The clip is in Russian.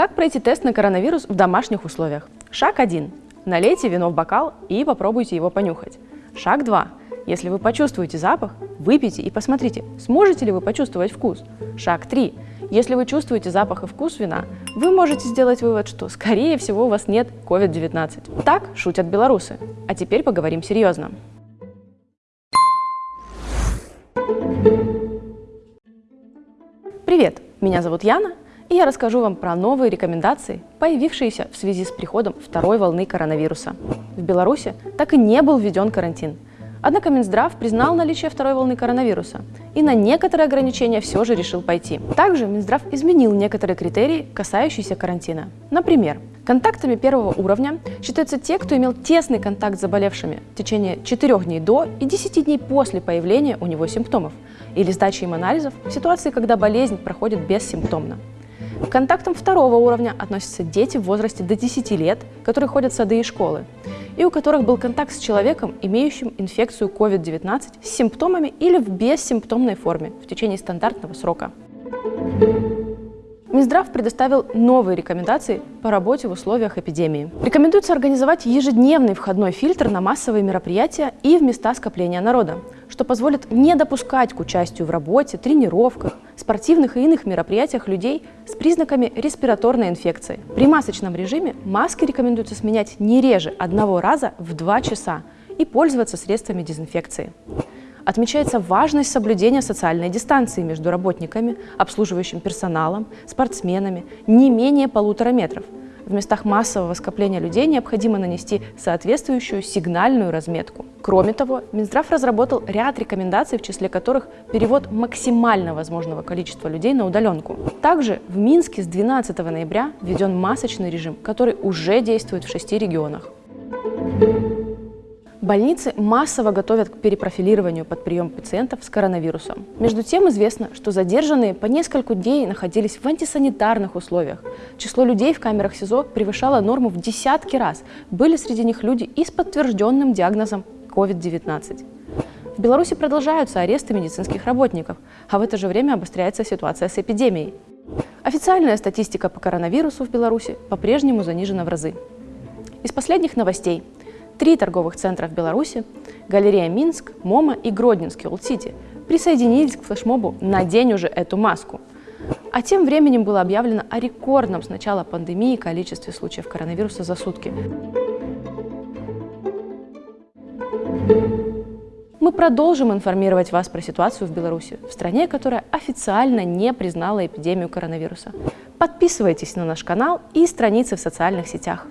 Как пройти тест на коронавирус в домашних условиях? Шаг 1. Налейте вино в бокал и попробуйте его понюхать. Шаг 2. Если вы почувствуете запах, выпейте и посмотрите, сможете ли вы почувствовать вкус. Шаг 3. Если вы чувствуете запах и вкус вина, вы можете сделать вывод, что, скорее всего, у вас нет COVID-19. Так шутят белорусы. А теперь поговорим серьезно. Привет, меня зовут Яна, и я расскажу вам про новые рекомендации, появившиеся в связи с приходом второй волны коронавируса. В Беларуси так и не был введен карантин. Однако Минздрав признал наличие второй волны коронавируса и на некоторые ограничения все же решил пойти. Также Минздрав изменил некоторые критерии, касающиеся карантина. Например, контактами первого уровня считаются те, кто имел тесный контакт с заболевшими в течение 4 дней до и 10 дней после появления у него симптомов или сдачи им анализов в ситуации, когда болезнь проходит бессимптомно. К контактам второго уровня относятся дети в возрасте до 10 лет, которые ходят в сады и школы, и у которых был контакт с человеком, имеющим инфекцию COVID-19 с симптомами или в бессимптомной форме в течение стандартного срока. Минздрав предоставил новые рекомендации по работе в условиях эпидемии. Рекомендуется организовать ежедневный входной фильтр на массовые мероприятия и в места скопления народа, что позволит не допускать к участию в работе, тренировках, спортивных и иных мероприятиях людей с признаками респираторной инфекции. При масочном режиме маски рекомендуется сменять не реже одного раза в два часа и пользоваться средствами дезинфекции. Отмечается важность соблюдения социальной дистанции между работниками, обслуживающим персоналом, спортсменами не менее полутора метров. В местах массового скопления людей необходимо нанести соответствующую сигнальную разметку. Кроме того, Минздрав разработал ряд рекомендаций, в числе которых перевод максимально возможного количества людей на удаленку. Также в Минске с 12 ноября введен масочный режим, который уже действует в шести регионах. Больницы массово готовят к перепрофилированию под прием пациентов с коронавирусом. Между тем известно, что задержанные по несколько дней находились в антисанитарных условиях. Число людей в камерах СИЗО превышало норму в десятки раз. Были среди них люди и с подтвержденным диагнозом COVID-19. В Беларуси продолжаются аресты медицинских работников, а в это же время обостряется ситуация с эпидемией. Официальная статистика по коронавирусу в Беларуси по-прежнему занижена в разы. Из последних новостей – Три торговых центра в Беларуси – галерея Минск, МОМА и Гродненский Old City – присоединились к флешмобу «Надень уже эту маску». А тем временем было объявлено о рекордном с начала пандемии количестве случаев коронавируса за сутки. Мы продолжим информировать вас про ситуацию в Беларуси, в стране, которая официально не признала эпидемию коронавируса. Подписывайтесь на наш канал и страницы в социальных сетях.